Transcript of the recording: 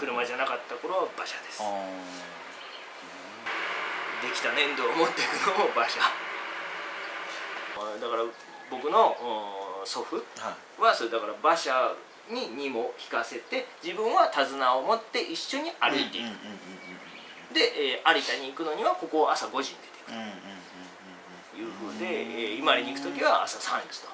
車じゃなかった頃は馬車です。できた粘土を持っていくのも馬車。だから僕の祖父はそれだから馬車に荷も引かせて自分は手綱を持って一緒に歩いていく、で、えー有田に行くのにはここを朝5時に出ていく。というふうで、えー、伊万里に行く時は朝3時と。